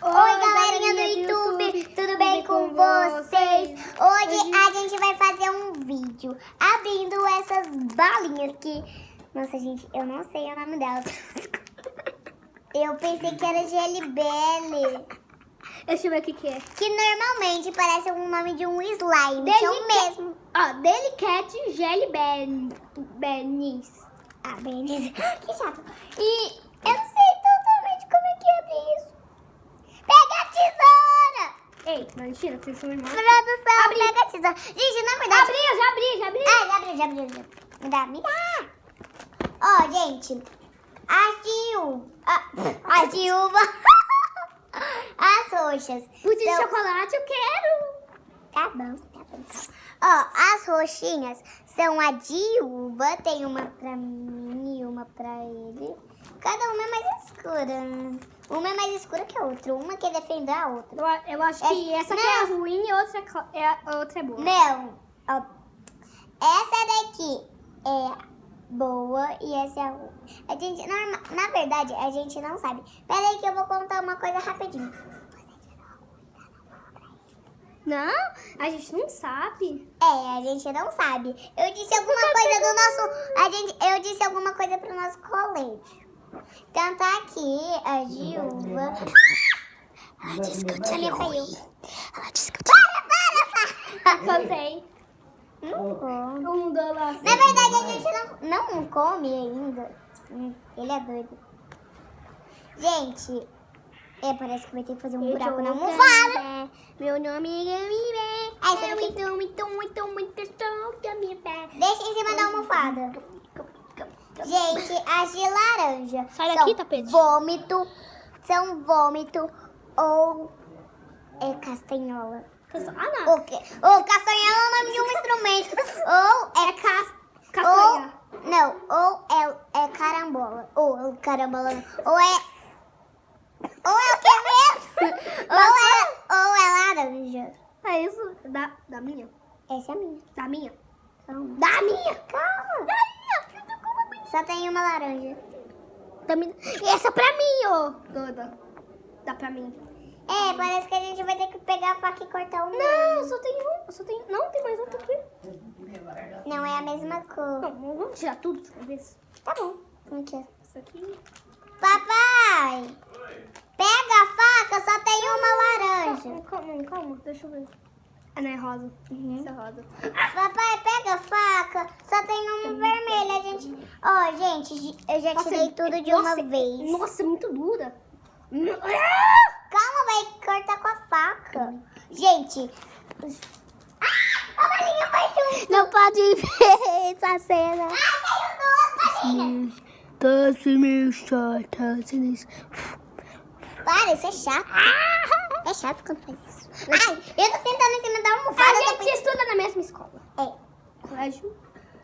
Oi, galerinha do YouTube, tudo bem com vocês? Hoje a gente vai fazer um vídeo abrindo essas balinhas que... Nossa, gente, eu não sei o nome delas. Eu pensei que era GLBL. Deixa eu ver o que, que é. Que normalmente parece o nome de um slime, que é o Delica- mesmo. Ó, Delicate. Benis. Ah, beleza. Que chato. E eu não sei totalmente como é que abre isso. Pega a tesoura! Ei, mentira, vocês são irmãos. Produção, Abri. pega a tesoura. Gente, na verdade... Abri, já abri, já abri. Ah, já abriu, já abriu. Já. Me dá, me dá. Ó, gente. As de uva... ah, As de roxas. Pude de são- chocolate, eu quero. Tá bom, tá bom. Ó, as roxinhas são a de uva. Tem uma pra mim e uma pra ele. Cada uma é mais escura. Uma é mais escura que a outra. Uma quer defender a outra. Eu, eu acho que essa aqui é ruim e outra é a outra é boa. Não. Ó, essa daqui é boa e essa é ruim. A gente, norma- na verdade, a gente não sabe. Pera aí que eu vou contar uma coisa rapidinho. Não, a gente não sabe. É, a gente não sabe. Eu disse alguma coisa do nosso. A gente, eu disse alguma coisa pro nosso colégio. Então tá aqui a Gilva. Ela disse que eu tinha. Ela disse que eu tinha. Para, para, Contei. Não come. Um dólar. Na verdade, a gente não, não come ainda. Ele é doido. Gente, é, parece que vai ter que fazer um buraco na almofada. Meu nome é Gamibé. Ah, isso Eu daqui- muito, muito, muito, muito sou Gamibé. Deixa em cima da almofada. Gente, as de laranja Sai daqui, tapete. vômito, são vômito ou é castanhola. Ah, não. O quê? Ou castanhola é o nome de um instrumento. ou é cas... Castanha. Ou, não, ou é, é carambola. Ou carambola. Ou é... Ou é o que mesmo? ou, é, ou é laranja. É isso. Da, da minha. Essa é a minha. Da minha. Da minha. Calma. Da minha. Só tem uma laranja. E essa é pra mim, ô. Doida. Dá pra mim. É, parece que a gente vai ter que pegar a faca e cortar meio. Não, só tem um. Só tem. Não, tem mais outro aqui. Não é a mesma cor. Não, vamos tirar tudo de uma vez. Tá bom. Aqui. Isso aqui. Papai! Pega a faca, só tem uma laranja. Calma, calma, deixa eu ver. Ah, não, é rosa. Uhum. Isso é rosa. Papai, pega a faca, só tem uma vermelha, gente. Ó, gente, eu já Nossa, tirei tudo de uma nossa, vez. Nossa, é muito dura. Calma, vai cortar com a faca. Gente. Ah, a junto. Não pode ver essa cena. Ah, caiu duas balinhas. Doce meu short, Para, isso é chato. É chato quando faz isso. Ai, eu tô sentando em cima da almofada. A tô gente estuda na mesma escola. É. Colégio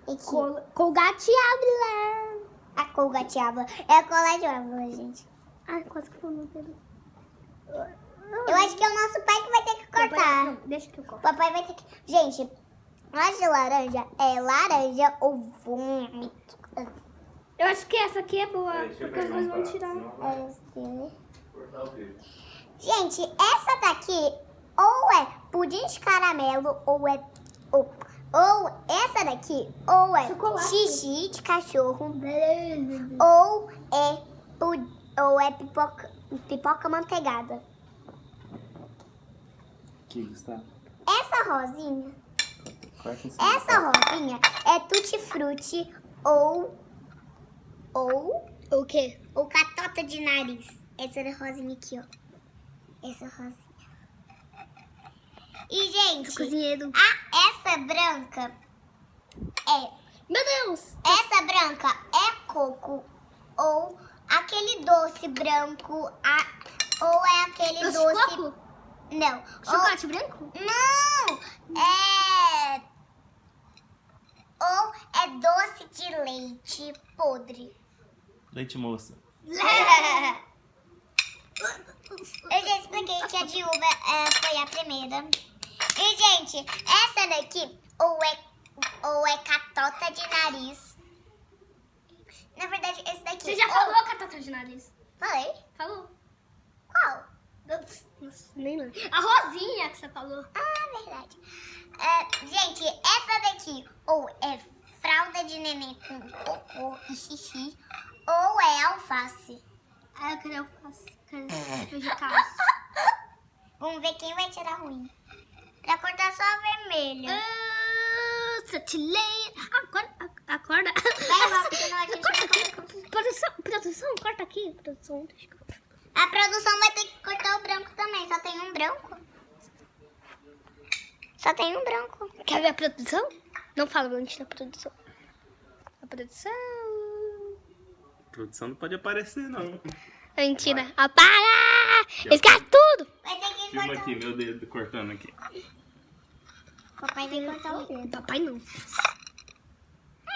Aqui. Col Colgate Ávila. A Colgate Ávila. É a Colégio Ávila, gente. Ai, quase que foi meu dedo. Eu acho que é o nosso pai que vai ter que cortar. Não, deixa que eu corto. papai vai ter que... Gente, a de laranja é laranja ou vômito. Eu acho que essa aqui é boa, porque dois um vão tirar. vai É cortar o. Gente, essa daqui ou é pudim de caramelo ou é... Ou, ou essa daqui ou é Chocolate. xixi de cachorro ou é, pu- ou é pipoca, pipoca manteigada. Aqui, Gustavo. Essa rosinha. Essa rosinha é tutti-frutti ou ou O quê? ou catota de nariz. Essa rosinha aqui, ó. Essa rosinha. E gente, Cozinheiro. a essa branca é Meu Deus! essa branca é coco ou aquele doce branco a, ou é aquele Doce doce, coco? não, ou, Chocolate branco? Não! É. Ou é doce de leite podre. Leite moça. Eu já expliquei que a de uva é, foi a primeira. E, gente, essa daqui ou é, ou é catota de nariz. Na verdade, esse daqui. Você já ou- falou catata de nariz? Falei? Falou. Qual? Nossa, nem lembro. A Rosinha que você falou. Ah, verdade. É, gente, essa daqui ou é fralda de neném com cocô e xixi, ou é alface. Ah, eu alface. Quero vegetais. Vamos ver quem vai tirar ruim. Pra cortar só vermelho. Ah, Satilei. Acorda. Acorda. Vai, Bob, senão a gente vai Corta. Produção, produção, corta aqui. Produção, deixa eu... A produção vai ter que cortar o branco também. Só tem um branco. Só tem um branco. Quer ver a produção? Não fala antes da produção. A produção. Produção não pode aparecer, não. Mentira. Apaga! Esquece tudo! Vai ter que Filma aqui, meu dedo cortando aqui. Papai vai cortar o dedo. Papai não.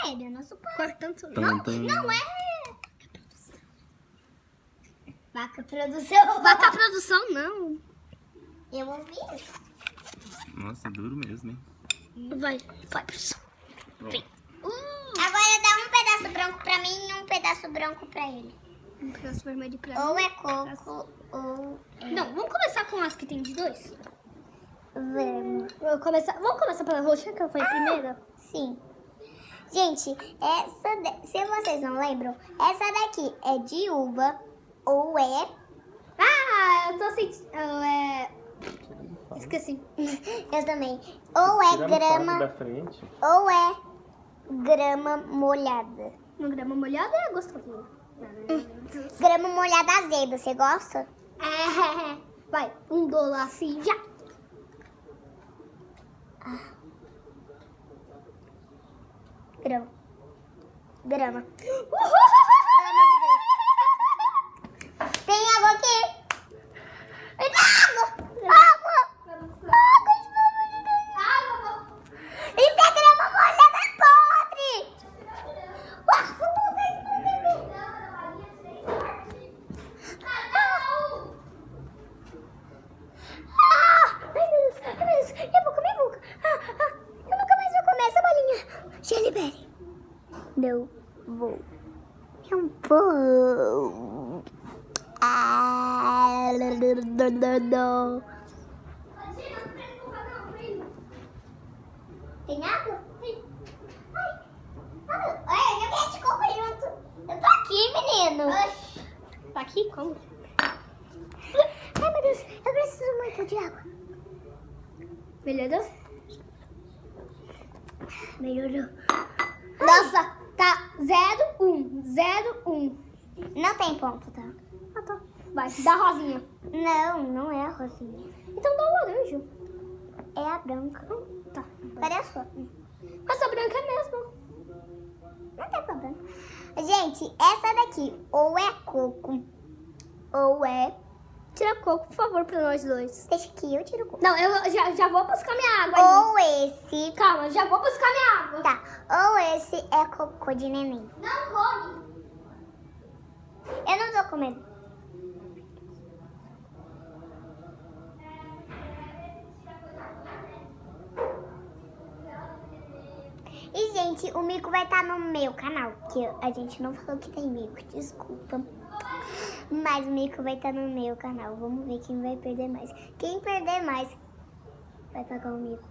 É, ele é nosso pai. Cortando. Tum, tum. Não é. Vaca produção. Vaca produção, não. Eu ouvi. Nossa, duro mesmo, hein? Vai, vai, produção. Vem. Agora dá um pedaço branco pra mim e um pedaço branco pra ele. Um pedaço vermelho pra mim. Ou é coco ou Não, vamos começar com as que tem de dois? Vamos. Vamos começar, vamos começar pela roxa, que foi a primeira? Sim. Gente, essa da- se vocês não lembram, essa daqui é de uva ou é Ah, eu tô sentindo... É... Esqueci. eu também. Ou é grama da frente. ou é grama molhada. Uma grama molhada é gostosinho. Grama molhada azeda, você gosta? É, vai, um dólar assim já. Grama. Grama. Tem água aqui. Tem água. Água. Água, pelo amor de Deus. Isso é grama molhada podre. Ah, ai meu Deus, ai meu Deus, minha boca, minha boca. Ah, ah, eu nunca mais vou comer essa bolinha. Gelibere. Não vou. Não vou. Ah, não, não, não, não. Tem água? Tem. Ai, ai, eu tô aqui, menino. Tá aqui? Como? Ai, meu Deus, eu preciso muito de água. Melhorou? Melhorou. Nossa, tá 0, 1, 0, 1. Não tem ponto, tá? Ah, tá. Vai, dá rosinha. Não, não é a rosinha. Então dá o laranja. É a branca. Tá. Cadê a sua? Mas a branca é mesmo. Não tem problema. Gente, essa daqui ou é coco ou é... Tira coco, por favor, pra nós dois. Deixa que eu tiro coco. Não, eu já, já vou buscar minha água ali. Ou esse... Calma, já vou buscar minha água. Tá, ou esse é cocô de neném. Não come. Eu não tô comendo. E, gente, o mico vai estar no meu canal, que a gente não falou que tem mico, desculpa. Mas o mico vai estar no meu canal. Vamos ver quem vai perder mais. Quem perder mais vai pagar o mico.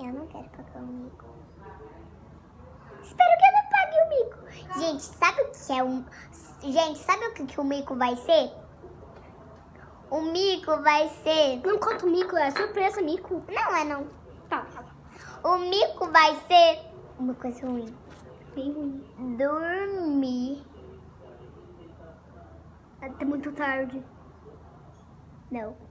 Eu não quero pagar o mico. Espero que eu não pague o mico. Gente, sabe o que é um. Gente, sabe o que, que o mico vai ser? O mico vai ser. Não conta o mico, é surpresa, mico. Não é não. Tá. O mico vai ser uma coisa ruim. Bem ruim. Dormir. Até muito tarde. Não.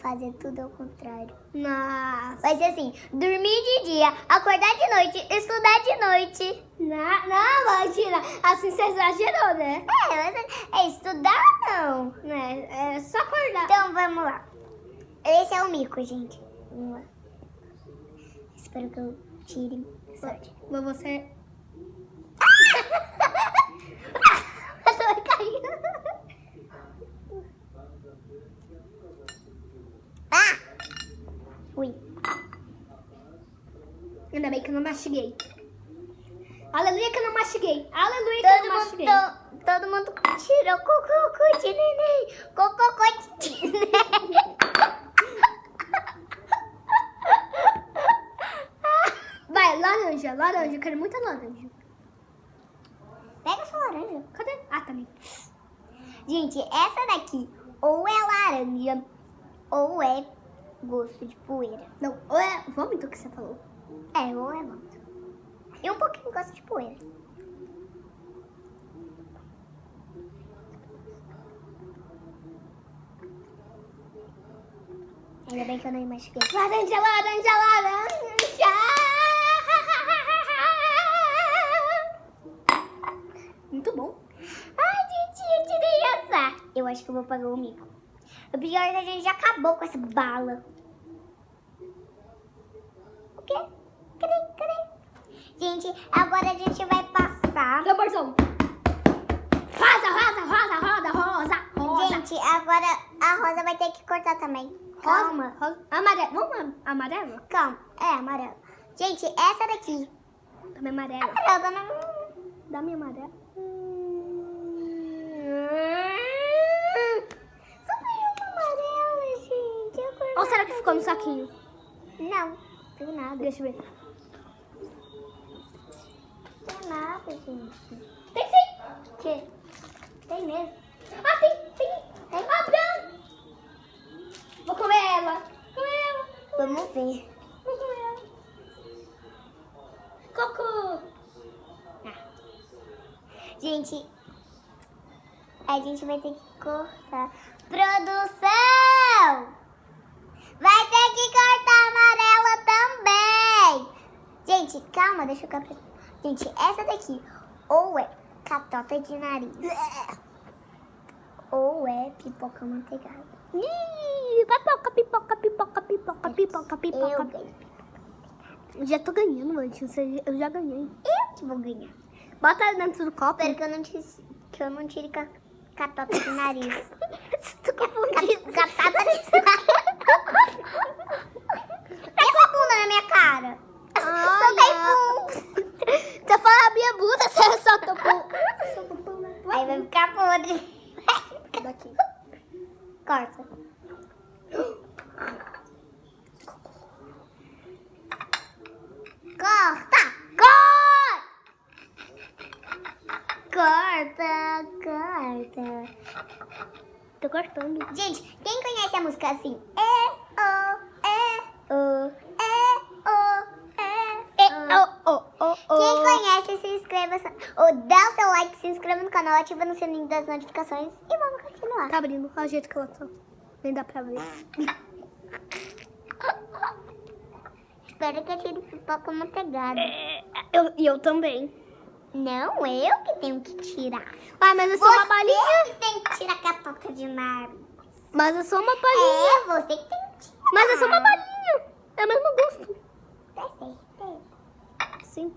Fazer tudo ao contrário. Nossa. Vai ser assim: dormir de dia, acordar de noite, estudar de noite. Não, não, imagina. Assim você exagerou, né? É, mas é estudar não. né? É só acordar. Então vamos lá. Esse é o mico, gente. Vamos lá. Espero que eu tire sorte. Mas você. Eu tô caindo. Ah! Ui. Ainda bem que eu não mastiguei. Aleluia que eu não mastiguei. Aleluia que eu não mastiguei. to- todo mundo tirou cocô de neném. Cocô de neném. Vai, laranja, laranja. Eu quero muita laranja. Pega sua laranja. Cadê? Ah, tá ali. Gente, essa daqui ou é laranja ou é gosto de poeira. Não, ou é vômito que você falou. É, é vômito. E um pouquinho gosto de poeira. Ainda bem que eu não machuquei. Laranja, laranja, laranja. Muito bom. Ai, gente, eu tirei essa. Eu acho que eu vou pagar o mico. O pior é que a gente já acabou com essa bala. O quê? Gente, agora a gente vai passar. Tamborzão. Rosa, rosa, rosa, rosa, rosa, rosa. Gente, agora a Rosa vai ter que cortar também. Calma. Rosa, rosa. Amarelo. Vamos am- amarelo? Calma. É, amarelo. Gente, essa daqui. Também amarelo. Amarela não... Dá minha amarela. Só tem uma amarela, gente. Ou será que ficou no saquinho? Não, tem nada. Deixa eu ver. Tem nada, gente. Tem sim. Que? Tem mesmo. Ah, tem, tem. Ah, não. Vou comer ela. Comer ela. Vamos ver. Vou comer ela. Cocô. Gente, a gente vai ter que cortar. Produção! Vai ter que cortar amarela também! Gente, calma, deixa eu captar. Gente, essa daqui ou é catota de nariz ou é pipoca manteigada. Ih, pipoca, pipoca, pipoca, pipoca, pipoca, Eu pipoca. ganhei. Eu já tô ganhando, antes. Eu já ganhei. Eu que vou ganhar. Bota ela dentro do copo. Espero que eu não tire, que eu não tire ca- catota de nariz. tu confundiu. Ca- Catota de nariz. Essa bunda na minha cara. Só tem pum. Você fala a minha bunda, você o pum. Aí vai ficar podre. Daqui. Corta. Corta! Corta! Corta, corta. Tô cortando. Gente, quem conhece a música assim? É, oh, oh, Quem conhece, se inscreva, ou dá o seu like, se inscreva no canal, ativa no sininho das notificações e vamos continuar. Tá abrindo. Olha o jeito que ela tá. Nem dá pra ver. Espero que eu tire pipoca manteigada. Eu, e eu também. Não, eu que tenho que tirar. Ah, mas eu sou uma balinha. Você que tem que tirar a catota de nariz. Mas eu sou uma balinha. É, você que tem que tirar. Mas eu sou uma balinha. É o mesmo gosto. Tem certeza. Sim.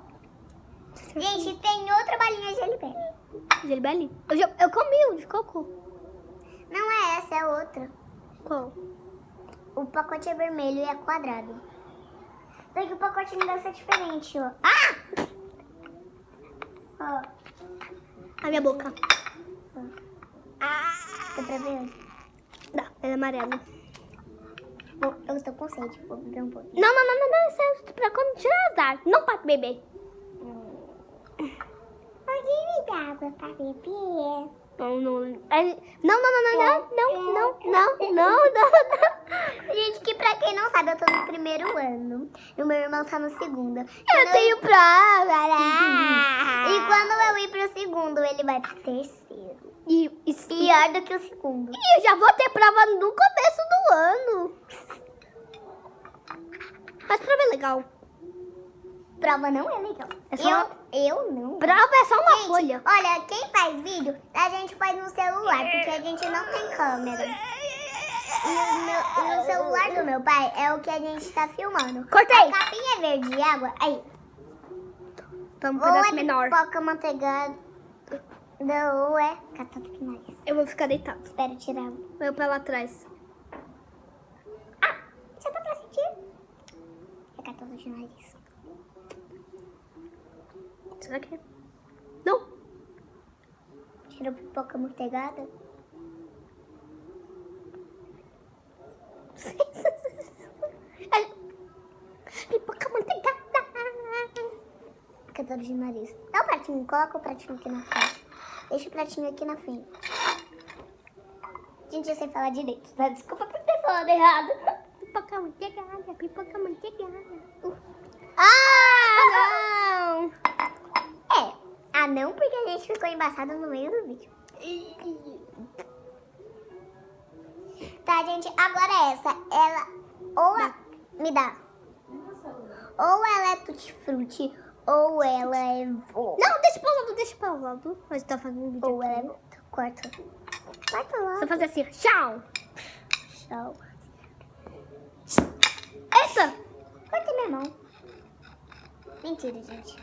Gente, tem outra balinha de gelibele. Gelibeli? Eu, já, eu comi o de coco. Não é essa, é outra. Qual? O pacote é vermelho e é quadrado. Só que o pacote não deve ser diferente, ó. Ah! Ó. A minha boca. Ah! Dá pra ver? Dá, é amarelo. Bom, eu tô com sede, vou beber um pouquinho. Não, não, não, não, não. Isso é pra quando tirar azar. Não pra beber. Pode me dar água pra beber? Não, não. é- Não, não, não, não, não, não, não, não, não, não, não. Gente, que pra quem não sabe, eu tô no primeiro ano. E o meu irmão tá no segundo. Eu tenho prova. E quando eu ir pro segundo, ele vai pro terceiro. Pior do que o segundo. e eu já vou ter prova no começo do ano. Mas prova é legal. Prova não é legal. É só eu, eu não. Prova é só uma Gente, folha. olha, quem faz vídeo, a gente faz no celular, porque a gente não tem câmera. E o, meu- o celular do meu pai é o que a gente tá filmando. Cortei. A capinha verde e água, aí. Então, um pedaço menor. pipoca manteigada, ou é catata de nariz. Eu vou ficar deitado. Espero tirar. Vai pra lá atrás. Ah, já dá pra sentir? É catata de nariz. Será que é? Não. Quero pipoca manteigada? Ai, Pipoca manteigada. Fica dor de nariz. Dá o pratinho, coloca o pratinho aqui na frente. Deixa o pratinho aqui na frente. Gente, eu sei falar direito, tá? Desculpa por ter falado errado. Pipoca manteigada, pipoca manteigada. Uh. Ah, não! É, ah não, porque a gente ficou embaçado no meio do vídeo. Tá, gente, agora é essa. Ela ou a... me dá. Ou ela é tutti-frutti, ou ela é vô. Não, deixa pra lado, deixa pra lado. Mas tá fazendo vídeo Ou ela é aqui. Corta. Corta lá. Só fazer assim, tchau. Tchau. Essa. Corta minha mão. Mentira, gente.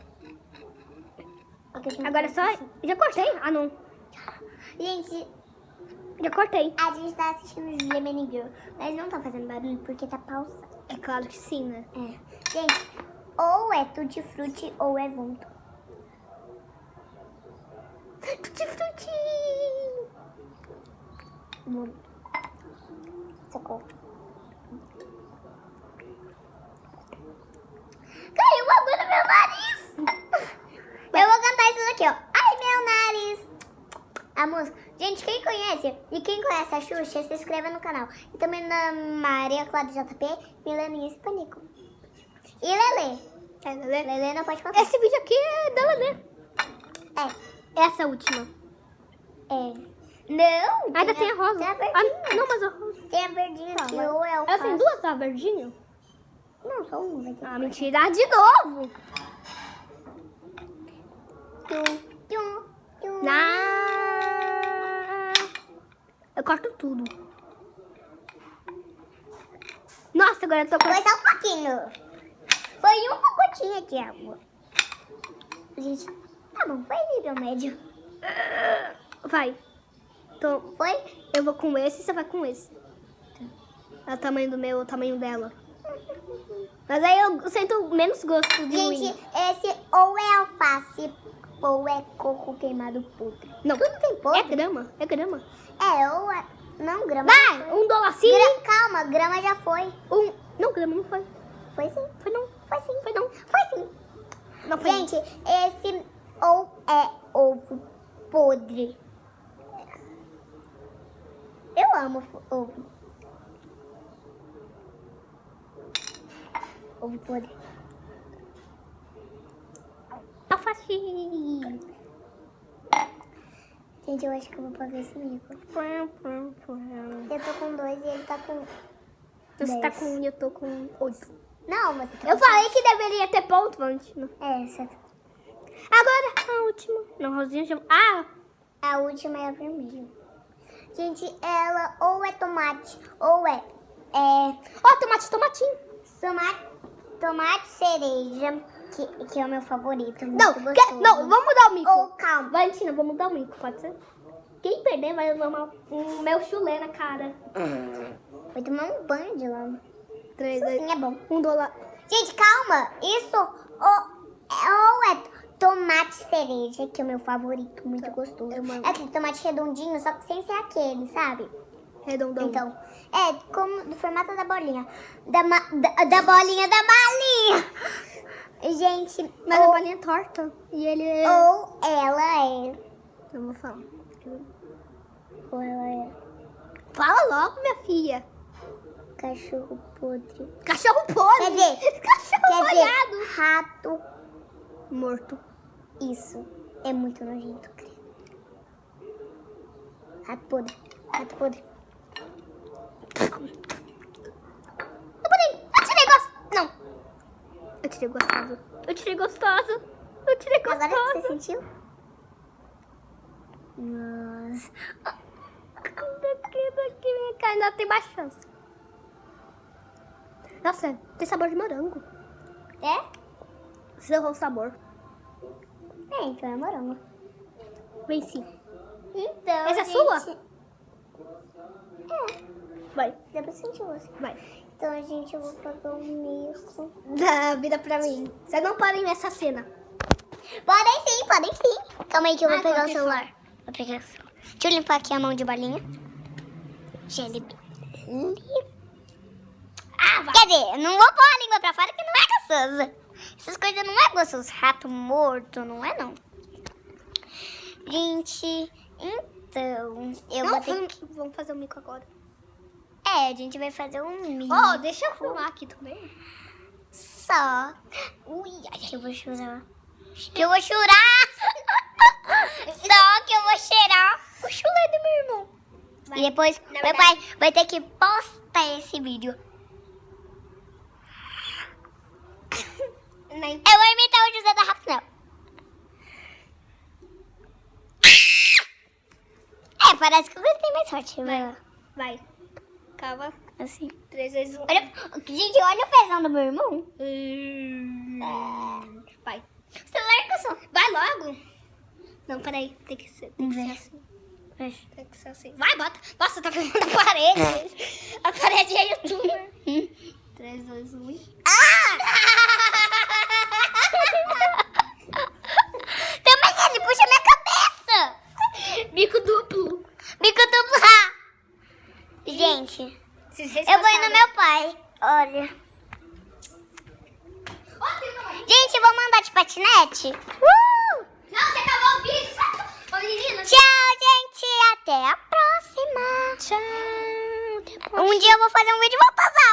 Gente Agora só... Já cortei? Ah, não. Gente, Já cortei. a gente tá assistindo Gemini Girl, mas não tá fazendo barulho porque tá pausado. É claro que sim, né? É. Gente, ou é tutti frutti ou é vômito. Tutti frutti. Vômito. Socorro. Caiu água no meu nariz! Eu vou cantar isso daqui, ó. Ai, meu nariz! A música. Gente, quem conhece e quem conhece a Xuxa, se inscreva no canal. E também na Maria Cláudia JP, Milaninha e Panico. E Lele. É, Lelê. Lele não pode contar. Esse vídeo aqui é da Lelê. É. Essa última. É. Não! Ainda tem a rosa. Tem a Ah, verdinha. não, mas a rosa. Tem a verdinha Tá, que mas- ou é o Ela tem duas, tá? Verdinha? Não, só uma. Ah, mentira. De novo. Tum, tum, tum. Na... Eu corto tudo. Nossa, agora eu tô Foi só um pouquinho. Foi uma gotinha de água. Gente, tá bom, foi nível médio. Vai. Então, Foi? eu vou com esse e você vai com esse. É o tamanho do meu, o tamanho dela. Mas aí eu sinto menos gosto de Gente, ruim. esse ou é alface ou é coco queimado podre. Não. Tudo tem É podre? grama, é grama. É, ou é... Não, grama. Vai, um dolacinho. Gra- Calma, grama já foi. Um... Não, grama não foi. Foi sim. Foi não. Foi sim. Foi não. Foi sim. Não foi. Gente, esse ou é ovo podre. Eu amo ovo. Ovo podre. Alface. Gente, eu acho que eu vou pagar esse mico. Eu tô com dois e ele tá com. Você tá Dez. com um e eu tô com oito. Não, mas. Eu falei que deveria ter ponto, Valentina. É, essa. Agora, a última. Não, Rosinha já... Ah, A última é a vermelha. Gente, ela ou é tomate ou é. É. ó, tomate, tomatinho. Tomate, tomate cereja, que, que é o meu favorito. Não, quer- não, vamos mudar o mico. Ou calma. Valentina, vamos mudar o mico, pode ser? Quem perder vai levar uma- um meu chulé na cara. Vou tomar um banho de lama. Três, Isso sim é bom. um dólar. Gente, calma. Isso ou, ou é tomate cereja, que é o meu favorito. Muito gostoso. amo. É aquele tomate redondinho, só que sem ser aquele, sabe? Redondão. Então, é como do formato da bolinha. Da, ma- da, da bolinha da balinha. Gente, Mas a ou, bolinha é torta. E ele é... ou ela é. Eu vou falar. Ou ela é Fala logo, minha filha. Cachorro podre. Cachorro podre. Quer dizer, Cachorro quer dizer, rato. Morto. Isso é muito nojento, credo. Rato podre. Rato podre. Eu botei. Eu tirei gostoso. Não. Eu tirei gostoso. Eu tirei gostoso. Eu tirei gostoso. Agora que você sentiu? Nossa. Daqui, daqui, minha cara ainda tem mais chance. Nossa, tem sabor de morango. É? Você errou o sabor. É, então é morango. Venci. Então, Essa é gente... sua? É, Vai, dá pra sentir você. vai. Então, gente, eu vou pagar um mico. Dá vida pra mim. Vocês não podem ver essa cena. Podem sim, podem sim. Calma aí que eu vou Ai, pegar o celular. Vou pegar só. Deixa eu limpar aqui a mão de balinha. Gele. Ah, vai. Quer dizer, eu não vou pôr a língua pra fora que não é gostoso. Essas coisas não é gostoso. Rato morto, não é não. Gente, então, eu Não, vou ter vamos, que... vamos fazer o mico agora. É, a gente vai fazer um mini. Ó, deixa eu filmar aqui também. Só. Ui, ai, que eu vou chorar. Que eu vou chorar. Só que eu vou cheirar o chulé do meu irmão. Vai. E depois meu pai vai ter que postar esse vídeo. Nem... Eu vou imitar o José da Rapunzel. É, parece que ele tem mais sorte. Vai. Vai. Calma. Assim. 3, 2, 1. Olha, gente, olha o pezão do meu irmão. Vai. Você larga só. Vai logo. Não, peraí. Tem que ser, tem que ser Vai. assim. Vai. Tem que ser assim. Vai, bota. Nossa, tá filmando a parede. a parede é youtuber. 3, 2, 1. Ah! Também ele puxa minha cabeça. Bico duplo. Bico duplo. Ah! Gente, Se vocês eu vou ir no gostaram- meu pai. Olha. Gente, eu vou mandar de patinete. Uh! Não, você acabou o vídeo. Ô, menina. Tchau, gente. Até a próxima. Tchau. Um dia eu vou fazer um vídeo e às aulas.